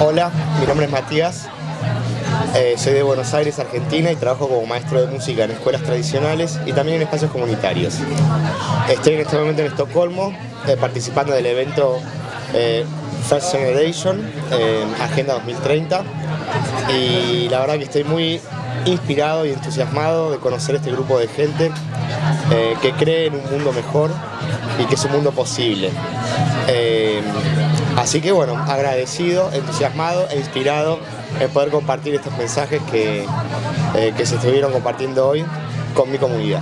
Hola, mi nombre es Matías, eh, soy de Buenos Aires, Argentina y trabajo como maestro de música en escuelas tradicionales y también en espacios comunitarios. Estoy en este momento en Estocolmo eh, participando del evento eh, First Generation, Agenda 2030 y la verdad que estoy muy inspirado y entusiasmado de conocer este grupo de gente que cree en un mundo mejor y que es un mundo posible. Así que bueno, agradecido, entusiasmado e inspirado en poder compartir estos mensajes que, eh, que se estuvieron compartiendo hoy con mi comunidad.